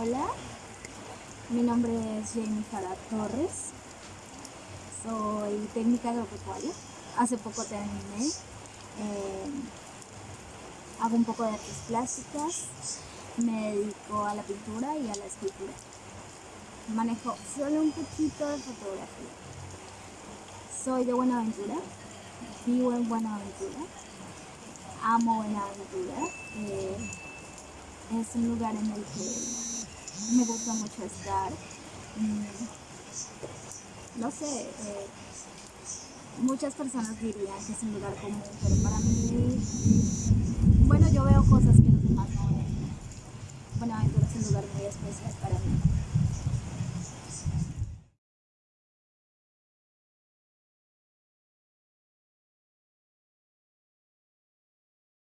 Hola, mi nombre es Jamie Farah Torres. Soy técnica agropecuaria. Hace poco terminé. Eh, hago un poco de artes plásticas. Me dedico a la pintura y a la escultura. Manejo solo un poquito de fotografía. Soy de Buenaventura. Vivo en Buenaventura. Amo Buenaventura. Eh, es un lugar en el que me gusta mucho estar, mm, no sé, eh, muchas personas dirían que es un lugar común, pero para mí, bueno, yo veo cosas que los demás no ven. Buenaventura es un lugar muy especial para mí.